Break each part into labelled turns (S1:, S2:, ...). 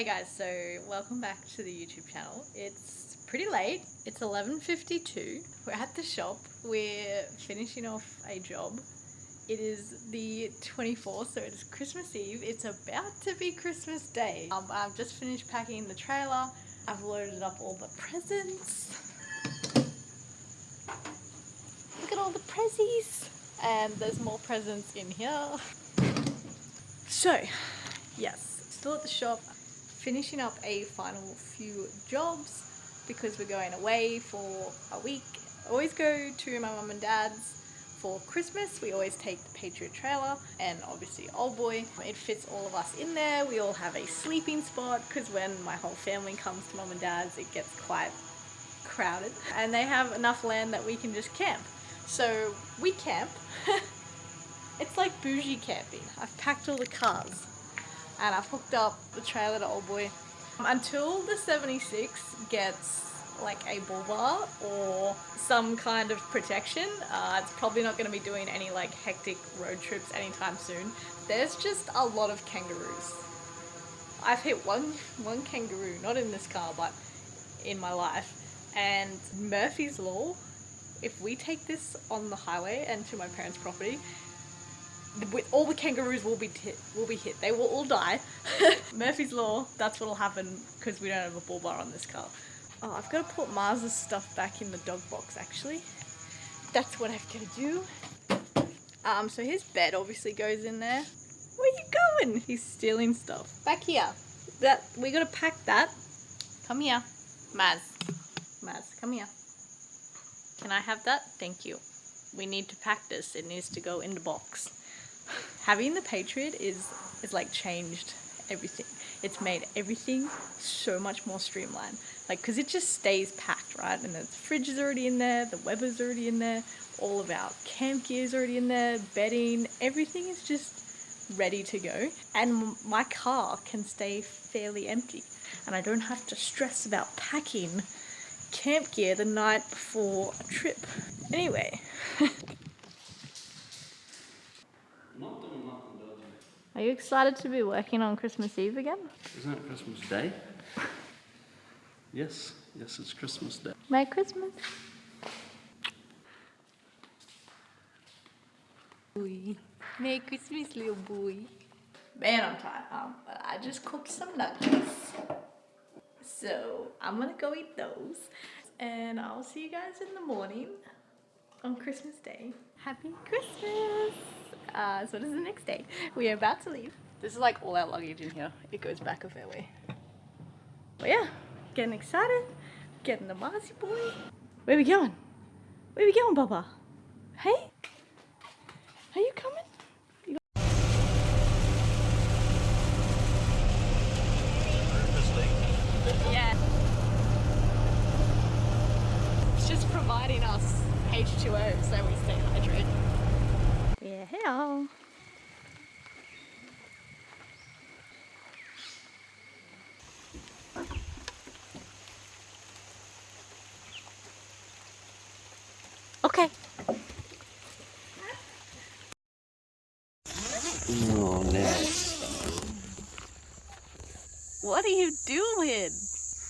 S1: Hey guys, so welcome back to the YouTube channel. It's pretty late. It's 11.52. We're at the shop. We're finishing off a job. It is the 24th, so it's Christmas Eve. It's about to be Christmas Day. Um, I've just finished packing the trailer. I've loaded up all the presents. Look at all the prezzies. And there's more presents in here. So, yes, still at the shop finishing up a final few jobs because we're going away for a week. I always go to my mum and dad's for Christmas. We always take the Patriot trailer and obviously Old Boy. It fits all of us in there. We all have a sleeping spot because when my whole family comes to mum and dad's it gets quite crowded and they have enough land that we can just camp. So we camp. it's like bougie camping. I've packed all the cars and I've hooked up the trailer to Old Boy. Until the 76 gets like a bull bar or some kind of protection, uh, it's probably not going to be doing any like hectic road trips anytime soon. There's just a lot of kangaroos. I've hit one, one kangaroo, not in this car, but in my life. And Murphy's Law, if we take this on the highway and to my parents' property, with all the kangaroos will be hit, will be hit. They will all die. Murphy's Law, that's what'll happen because we don't have a bull bar on this car. Oh, I've got to put Mars's stuff back in the dog box actually. That's what I've got to do. Um, so his bed obviously goes in there. Where are you going? He's stealing stuff. Back here. That we gotta pack that. Come here. Maz. Maz, come here. Can I have that? Thank you. We need to pack this. It needs to go in the box having the Patriot is is like changed everything. It's made everything so much more streamlined. Like, because it just stays packed, right? And the fridge is already in there, the Weber's already in there, all of our camp gear is already in there, bedding, everything is just ready to go. And my car can stay fairly empty. And I don't have to stress about packing camp gear the night before a trip. Anyway. Are you excited to be working on Christmas Eve again?
S2: Isn't it Christmas Day? yes, yes, it's Christmas Day.
S1: Merry Christmas. Boy. Merry Christmas, little boy. Man, I'm tired, um, but I just cooked some nuggets. So, I'm gonna go eat those. And I'll see you guys in the morning on Christmas Day. Happy Christmas! Uh, so this is the next day. We are about to leave. This is like all our luggage in here. It goes back a fair way. But yeah, getting excited. Getting the Marzi boy. Where we going? Where we going, Baba? Hey? Are you coming? Yeah. It's just providing us H2O so we stay hydrated. Yeah, hello. Okay.
S2: Oh, no.
S1: What are you doing?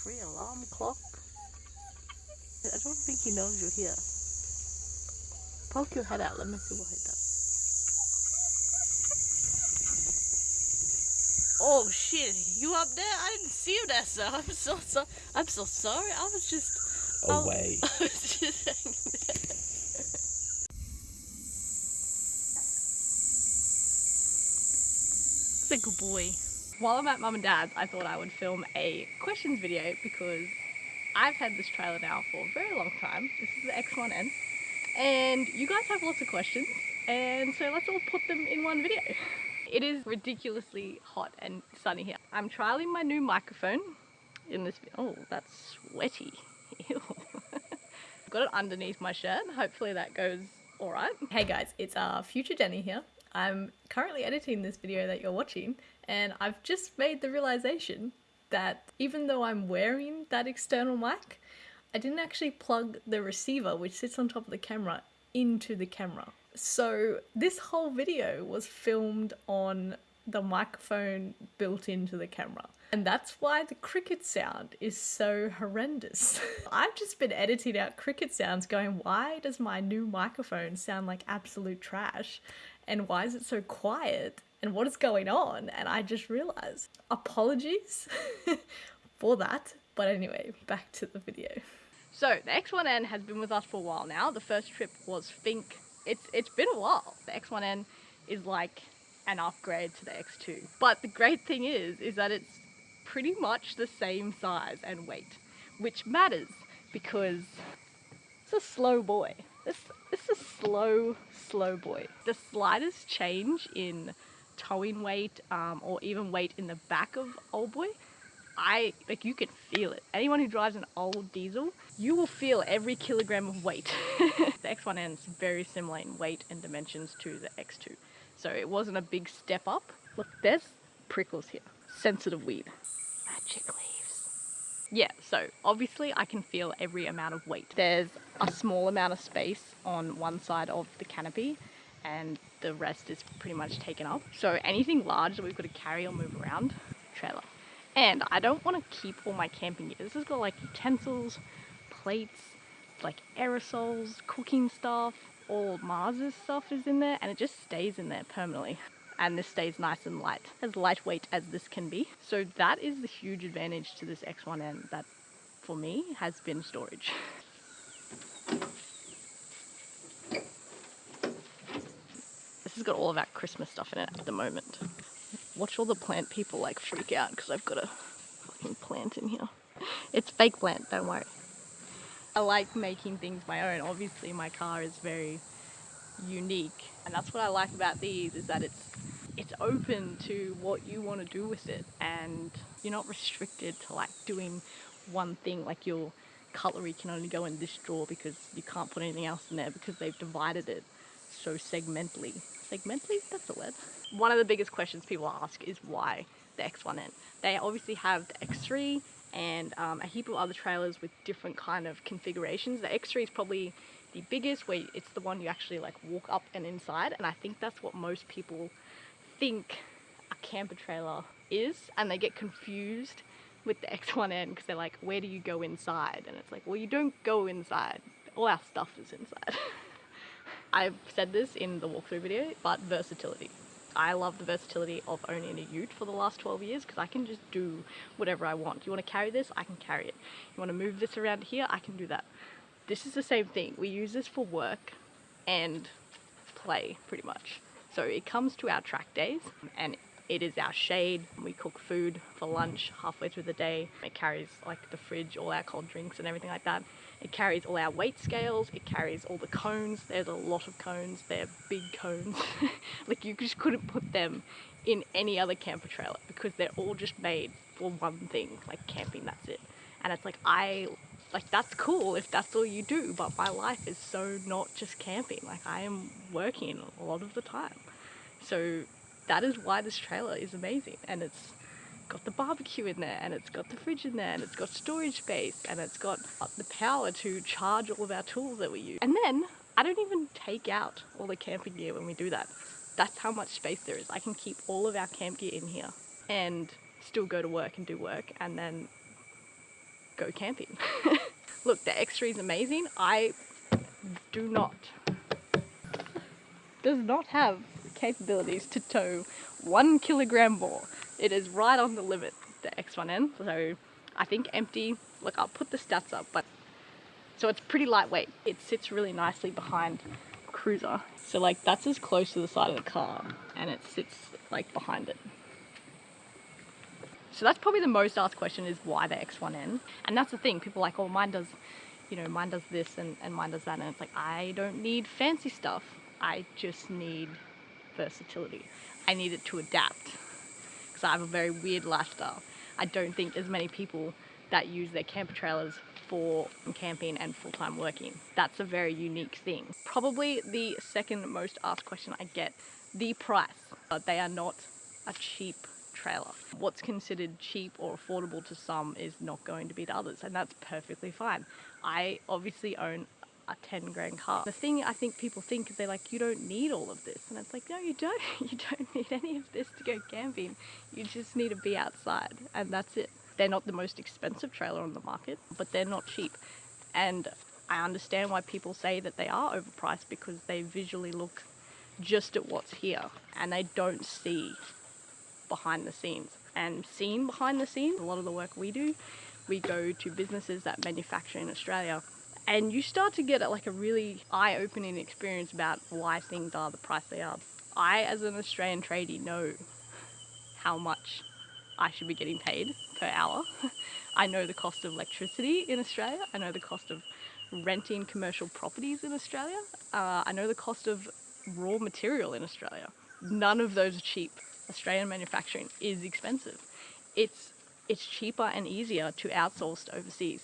S1: Free alarm clock? I don't think he knows you're here. Poke your head out, let me see what he does. Oh shit, you up there? I didn't see you there, sir. I'm so sorry. I'm so sorry. I was just
S2: away.
S1: I, I was just hanging there. It's a good boy. While I'm at mum and dad's, I thought I would film a questions video because I've had this trailer now for a very long time. This is the X1N. And you guys have lots of questions. And so let's all put them in one video. It is ridiculously hot and sunny here. I'm trialing my new microphone in this, oh, that's sweaty. Ew. Got it underneath my shirt. Hopefully that goes all right. Hey guys, it's uh, Future Jenny here. I'm currently editing this video that you're watching and I've just made the realization that even though I'm wearing that external mic, I didn't actually plug the receiver which sits on top of the camera into the camera. So this whole video was filmed on the microphone built into the camera. And that's why the cricket sound is so horrendous. I've just been editing out cricket sounds going, why does my new microphone sound like absolute trash? And why is it so quiet? And what is going on? And I just realized. Apologies for that. But anyway, back to the video. So the X1N has been with us for a while now. The first trip was Finke. It's it's been a while. The X1N is like an upgrade to the X2. But the great thing is, is that it's pretty much the same size and weight, which matters because it's a slow boy. This this is a slow, slow boy. The slightest change in towing weight um, or even weight in the back of old boy I like you can feel it. Anyone who drives an old diesel, you will feel every kilogram of weight. the X1N is very similar in weight and dimensions to the X2. So it wasn't a big step up. Look, there's prickles here. Sensitive weed. Magic leaves. Yeah, so obviously I can feel every amount of weight. There's a small amount of space on one side of the canopy and the rest is pretty much taken up. So anything large that we've got to carry or move around, trailer. And I don't want to keep all my camping gear. This has got like utensils, plates, like aerosols, cooking stuff, all Mars's stuff is in there and it just stays in there permanently. And this stays nice and light, as lightweight as this can be. So that is the huge advantage to this X1N that for me has been storage. This has got all of our Christmas stuff in it at the moment. Watch all the plant people like freak out because I've got a fucking plant in here. It's fake plant, don't worry. I like making things my own. Obviously my car is very unique and that's what I like about these is that it's it's open to what you want to do with it and you're not restricted to like doing one thing like your cutlery can only go in this drawer because you can't put anything else in there because they've divided it so segmentally. Segmentally? That's the word. One of the biggest questions people ask is why the X1N. They obviously have the X3 and um, a heap of other trailers with different kind of configurations. The X3 is probably the biggest where it's the one you actually like walk up and inside and I think that's what most people think a camper trailer is and they get confused with the X1N because they're like where do you go inside and it's like well you don't go inside all our stuff is inside I've said this in the walkthrough video but versatility I love the versatility of owning a ute for the last 12 years because I can just do whatever I want. You want to carry this? I can carry it. You want to move this around here? I can do that. This is the same thing. We use this for work and play pretty much. So it comes to our track days and it is our shade. We cook food for lunch halfway through the day. It carries like the fridge, all our cold drinks and everything like that. It carries all our weight scales, it carries all the cones, there's a lot of cones, they're big cones. like you just couldn't put them in any other camper trailer because they're all just made for one thing, like camping, that's it. And it's like, I, like that's cool if that's all you do, but my life is so not just camping. Like I am working a lot of the time. So that is why this trailer is amazing and it's got the barbecue in there and it's got the fridge in there and it's got storage space and it's got uh, the power to charge all of our tools that we use. And then I don't even take out all the camping gear when we do that. That's how much space there is. I can keep all of our camp gear in here and still go to work and do work and then go camping. Look, the X3 is amazing. I do not, does not have capabilities to tow one kilogram more. It is right on the limit, the X1N. So I think empty, look, I'll put the stats up, but so it's pretty lightweight. It sits really nicely behind cruiser. So like that's as close to the side of the car and it sits like behind it. So that's probably the most asked question is why the X1N? And that's the thing, people like, oh mine does, you know, mine does this and, and mine does that. And it's like, I don't need fancy stuff. I just need versatility. I need it to adapt because I have a very weird lifestyle. I don't think there's many people that use their camper trailers for camping and full-time working. That's a very unique thing. Probably the second most asked question I get, the price. But they are not a cheap trailer. What's considered cheap or affordable to some is not going to be to others and that's perfectly fine. I obviously own a 10 grand car. The thing I think people think is they're like, you don't need all of this. And it's like, no, you don't. You don't need any of this to go camping. You just need to be outside and that's it. They're not the most expensive trailer on the market, but they're not cheap. And I understand why people say that they are overpriced because they visually look just at what's here and they don't see behind the scenes. And seeing behind the scenes, a lot of the work we do, we go to businesses that manufacture in Australia and you start to get like a really eye-opening experience about why things are the price they are. I, as an Australian tradie, know how much I should be getting paid per hour. I know the cost of electricity in Australia. I know the cost of renting commercial properties in Australia. Uh, I know the cost of raw material in Australia. None of those are cheap. Australian manufacturing is expensive. It's it's cheaper and easier to outsource to overseas,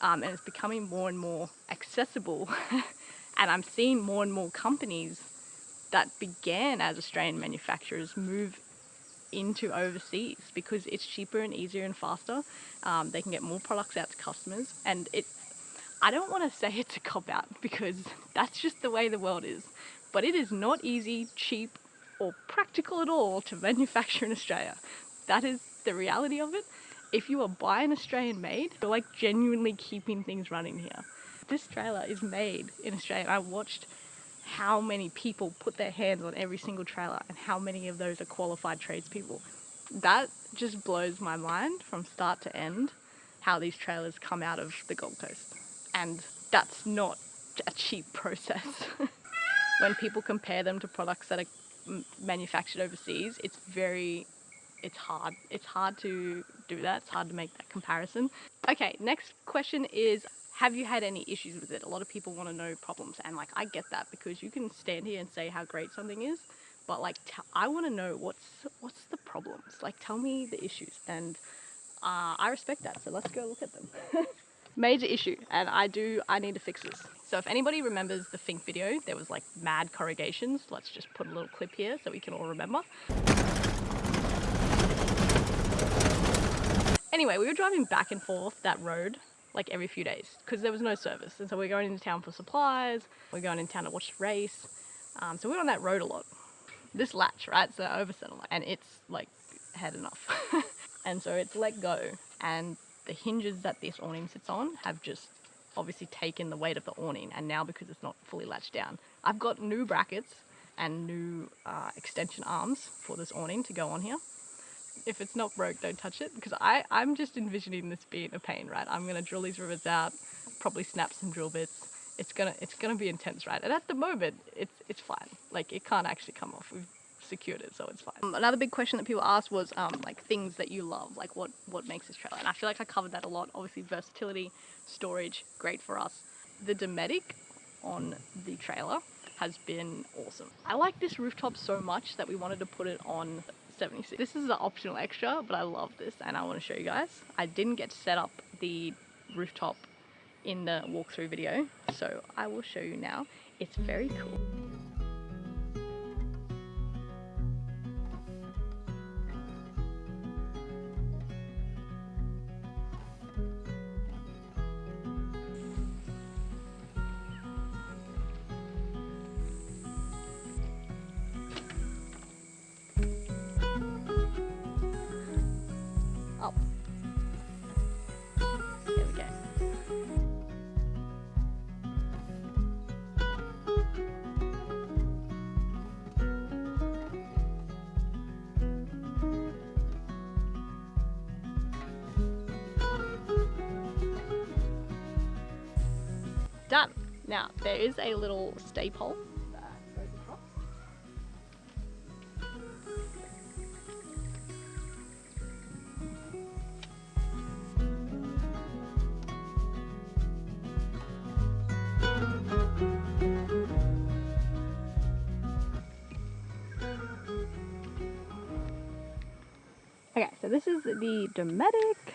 S1: um, and it's becoming more and more accessible. and I'm seeing more and more companies that began as Australian manufacturers move into overseas because it's cheaper and easier and faster. Um, they can get more products out to customers, and it. I don't want to say it's a cop out because that's just the way the world is, but it is not easy, cheap, or practical at all to manufacture in Australia. That is the reality of it. If you are buying Australian made, you're like genuinely keeping things running here. This trailer is made in Australia. I watched how many people put their hands on every single trailer and how many of those are qualified tradespeople. That just blows my mind from start to end how these trailers come out of the Gold Coast. And that's not a cheap process. when people compare them to products that are manufactured overseas, it's very it's hard. It's hard to do that. It's hard to make that comparison. Okay, next question is have you had any issues with it? A lot of people want to know problems, and like I get that because you can stand here and say how great something is, but like I want to know what's what's the problems. Like tell me the issues, and uh, I respect that. So let's go look at them. Major issue, and I do I need to fix this. So if anybody remembers the Finke video, there was like mad corrugations. Let's just put a little clip here so we can all remember. Anyway, we were driving back and forth that road like every few days because there was no service. And so we're going into town for supplies, we're going into town to watch the race. Um, so we're on that road a lot. This latch, right? So oversettle and it's like had enough. and so it's let go and the hinges that this awning sits on have just obviously taken the weight of the awning and now because it's not fully latched down, I've got new brackets and new uh, extension arms for this awning to go on here if it's not broke, don't touch it because I, I'm just envisioning this being a pain, right? I'm gonna drill these rivets out, probably snap some drill bits. It's gonna it's gonna be intense, right? And at the moment, it's it's fine. Like it can't actually come off. We've secured it, so it's fine. Um, another big question that people ask was um, like things that you love, like what what makes this trailer. And I feel like I covered that a lot. Obviously, versatility, storage, great for us. The Dometic on the trailer has been awesome. I like this rooftop so much that we wanted to put it on 76. This is an optional extra, but I love this and I want to show you guys. I didn't get to set up the rooftop in the walkthrough video, so I will show you now. It's very cool. Done. Now, there is a little stay Okay, so this is the Dometic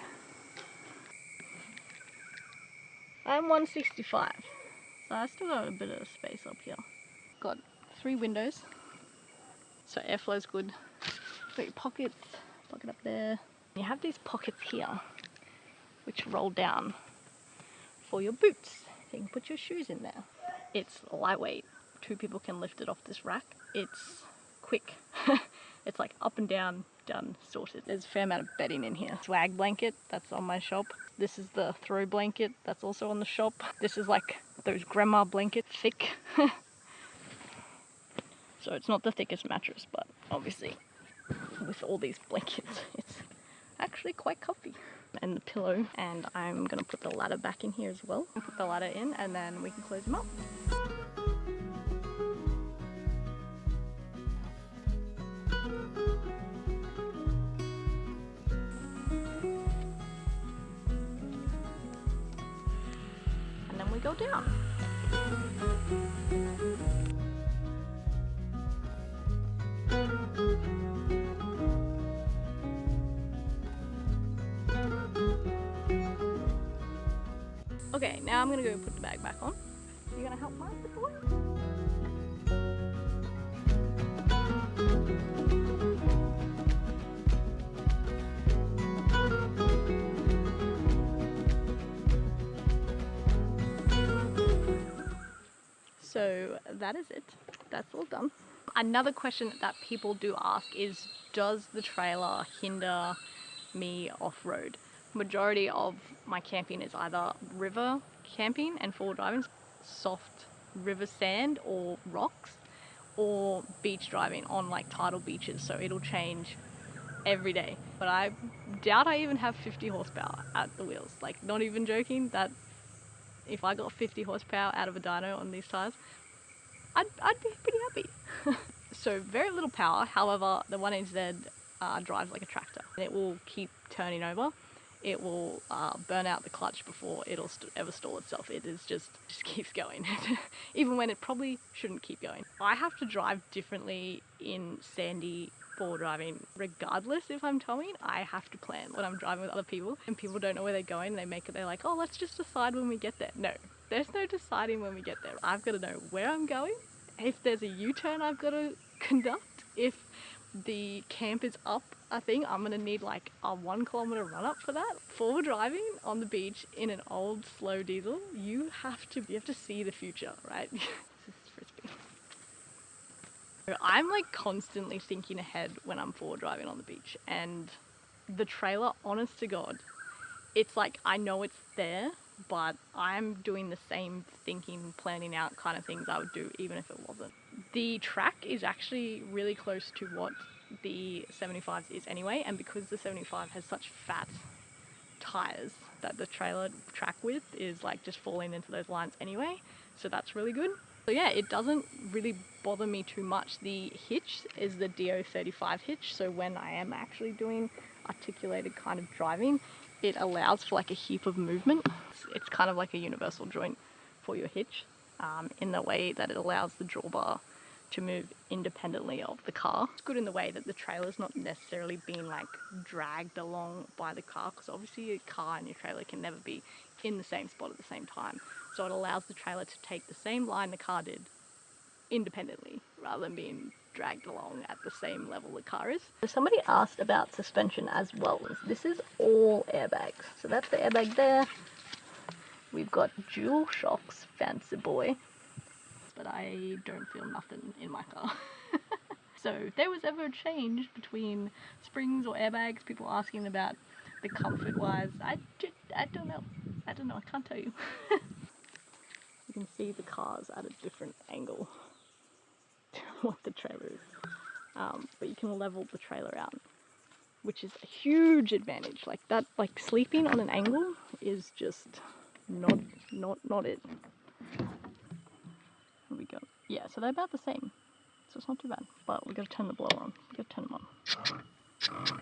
S1: I'm 165. So I still got a bit of space up here. Got three windows. So airflow's good. Got your pockets, pocket up there. You have these pockets here, which roll down for your boots. You can put your shoes in there. It's lightweight. Two people can lift it off this rack. It's quick. it's like up and down, done, sorted. There's a fair amount of bedding in here. Swag blanket, that's on my shop. This is the throw blanket, that's also on the shop. This is like those grandma blankets, thick. so it's not the thickest mattress, but obviously with all these blankets, it's actually quite comfy. And the pillow, and I'm gonna put the ladder back in here as well. Put the ladder in and then we can close them up. Go put the bag back on. You gonna help Mike with the work? So that is it. That's all done. Another question that people do ask is Does the trailer hinder me off road? Majority of my camping is either river camping and four driving, soft river sand or rocks, or beach driving on like tidal beaches. So it'll change every day. But I doubt I even have 50 horsepower at the wheels. Like, not even joking, that if I got 50 horsepower out of a dyno on these tires, I'd, I'd be pretty happy. so very little power, however, the 1HZ uh, drives like a tractor. And it will keep turning over. It will uh, burn out the clutch before it'll st- ever stall itself. It is just just keeps going, even when it probably shouldn't keep going. I have to drive differently in sandy four driving, regardless if I'm towing. I have to plan when I'm driving with other people, and people don't know where they're going. They make it. They're like, oh, let's just decide when we get there. No, there's no deciding when we get there. I've got to know where I'm going. If there's a U-turn, I've got to conduct. If the camp is up a thing, I'm gonna need like a one kilometer run up for that. Forward driving on the beach in an old slow diesel, you have to you have to see the future, right? this is frisbee. I'm like constantly thinking ahead when I'm forward driving on the beach, and the trailer, honest to God, it's like I know it's there, but I'm doing the same thinking, planning out kind of things I would do even if it wasn't. The track is actually really close to what the 75 is anyway, and because the 75 has such fat tires that the trailer track width is like just falling into those lines anyway, so that's really good. So yeah, it doesn't really bother me too much. The hitch is the DO35 hitch, so when I am actually doing articulated kind of driving, it allows for like a heap of movement. It's, kind of like a universal joint for your hitch um, in the way that it allows the drawbar to move independently of the car. It's good in the way that the trailer's not necessarily being like dragged along by the car because obviously your car and your trailer can never be in the same spot at the same time. So it allows the trailer to take the same line the car did independently rather than being dragged along at the same level the car is. So somebody asked about suspension as well. This is all airbags. So that's the airbag there. We've got dual shocks, fancy boy. But I don't feel nothing in my car. so if there was ever a change between springs or airbags, people asking about the comfort wise, I, ju- I don't know. I don't know, I can't tell you. you can see the cars at a different angle to what the trailer is. Um, but you can level the trailer out, which is a huge advantage. Like that, like sleeping on an angle is just not, not, not it. Yeah, so they're about the same. So it's not too bad. But we gotta turn the blower on. We gotta turn them on.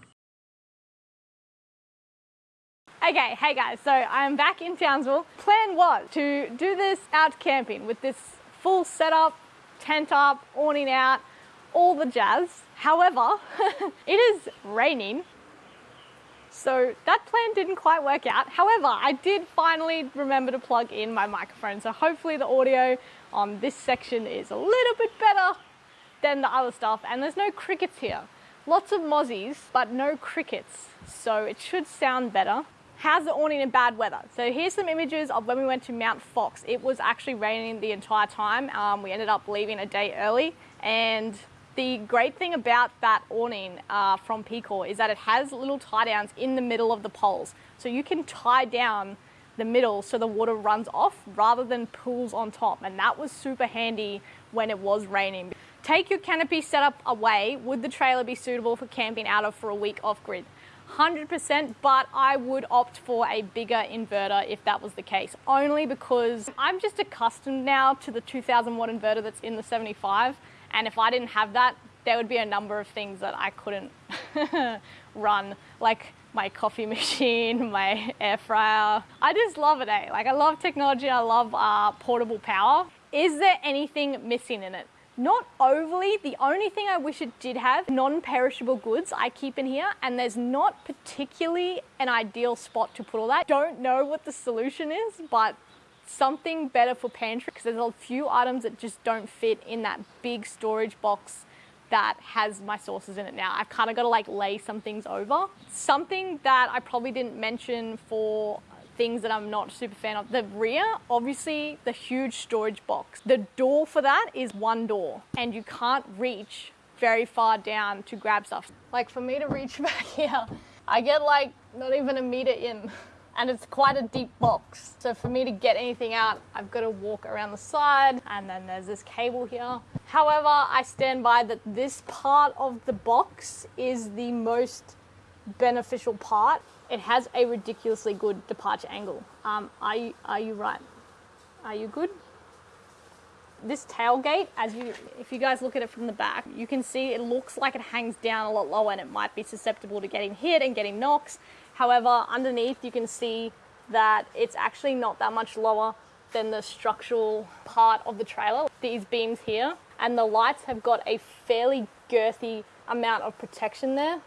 S3: Okay, hey guys, so I'm back in Townsville. Plan was to do this out camping with this full setup, tent up, awning out, all the jazz. However, it is raining, so that plan didn't quite work out. However, I did finally remember to plug in my microphone, so hopefully the audio on this section is a little bit better than the other stuff, and there's no crickets here. Lots of mozzies, but no crickets, so it should sound better.
S1: How's the awning in bad weather? So here's some images of when we went to Mount Fox. It was actually raining the entire time. Um, we ended up leaving a day early and the great thing about that awning uh, from Picor is that it has little tie downs in the middle of the poles. So you can tie down the middle so the water runs off rather than pools on top. And that was super handy when it was raining. Take your canopy setup away. Would the trailer be suitable for camping out of for a week off grid? 100%, but I would opt for a bigger inverter if that was the case. Only because I'm just accustomed now to the 2000 watt inverter that's in the 75. And if I didn't have that, there would be a number of things that I couldn't run, like my coffee machine, my air fryer. I just love it, eh? Like I love technology, I love uh, portable power. Is there anything missing in it? Not overly. The only thing I wish it did have, non-perishable goods I keep in here, and there's not particularly an ideal spot to put all that. Don't know what the solution is, but something better for pantry because there's a few items that just don't fit in that big storage box that has my sauces in it now. I've kind of got to like lay some things over. Something that I probably didn't mention for things that I'm not super fan of. The rear, obviously the huge storage box. The door for that is one door and you can't reach very far down to grab stuff. Like for me to reach back here, I get like not even a meter in and it's quite a deep box. So for me to get anything out, I've got to walk around the side and then there's this cable here. However, I stand by that this part of the box is the most beneficial part. It has a ridiculously good departure angle. Um, are, you, are you right? Are you good? This tailgate, as you, if you guys look at it from the back, you can see it looks like it hangs down a lot lower and it might be susceptible to getting hit and getting knocks. However, underneath you can see that it's actually not that much lower than the structural part of the trailer. These beams here and the lights have got a fairly girthy amount of protection there.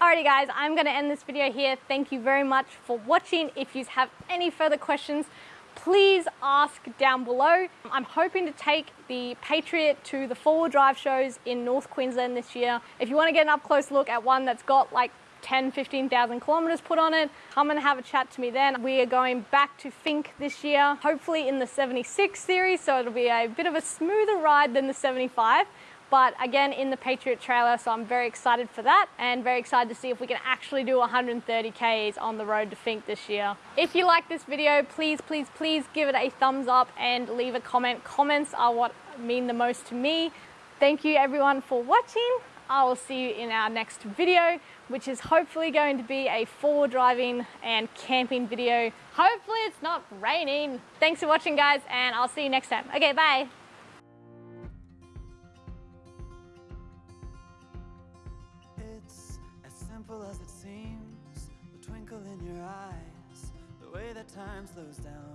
S1: Alrighty guys, I'm gonna end this video here. Thank you very much for watching. If you have any further questions, please ask down below. I'm hoping to take the Patriot to the four-wheel drive shows in North Queensland this year. If you want to get an up-close look at one that's got like 10, 15,000 kilometers put on it. Come and have a chat to me then. We are going back to Finke this year, hopefully in the 76 series, so it'll be a bit of a smoother ride than the 75 but again in the Patriot trailer, so I'm very excited for that and very excited to see if we can actually do 130 Ks on the road to Finke this year. If you like this video, please, please, please give it a thumbs up and leave a comment. Comments are what mean the most to me. Thank you everyone for watching. I will see you in our next video, which is hopefully going to be a four driving and camping video. Hopefully it's not raining. Thanks for watching guys and I'll see you next time. Okay, bye. Time slows down